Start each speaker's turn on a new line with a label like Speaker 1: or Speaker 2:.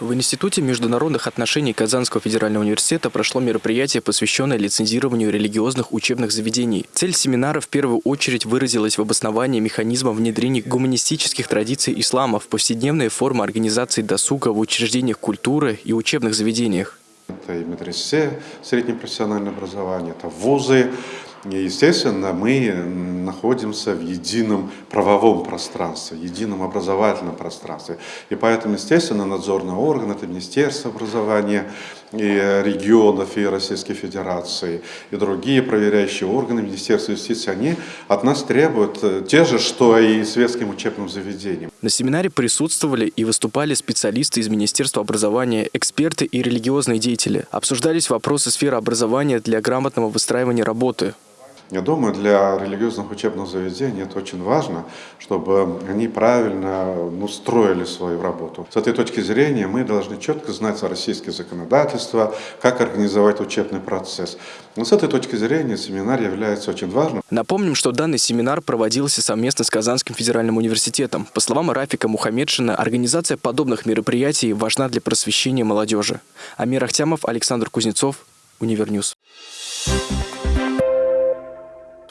Speaker 1: В Институте международных отношений Казанского федерального университета прошло мероприятие, посвященное лицензированию религиозных учебных заведений. Цель семинара в первую очередь выразилась в обосновании механизма внедрения гуманистических традиций ислама в повседневные формы организации досуга в учреждениях культуры и учебных заведениях.
Speaker 2: Это и медресе, среднее профессиональное образование, это вузы. Естественно, мы находимся в едином правовом пространстве, едином образовательном пространстве. И поэтому, естественно, надзорный орган, это Министерство образования, и регионов, и Российской Федерации, и другие проверяющие органы Министерства юстиции, они от нас требуют э, те же, что и светским учебным заведениям.
Speaker 1: На семинаре присутствовали и выступали специалисты из Министерства образования, эксперты и религиозные деятели. Обсуждались вопросы сферы образования для грамотного выстраивания работы.
Speaker 2: Я думаю, для религиозных учебных заведений это очень важно, чтобы они правильно ну, строили свою работу. С этой точки зрения мы должны четко знать российское законодательство, как организовать учебный процесс. Но с этой точки зрения семинар является очень важным.
Speaker 1: Напомним, что данный семинар проводился совместно с Казанским федеральным университетом. По словам Рафика Мухаммедшина, организация подобных мероприятий важна для просвещения молодежи. Амир Ахтямов, Александр Кузнецов, Univer News. Thank you.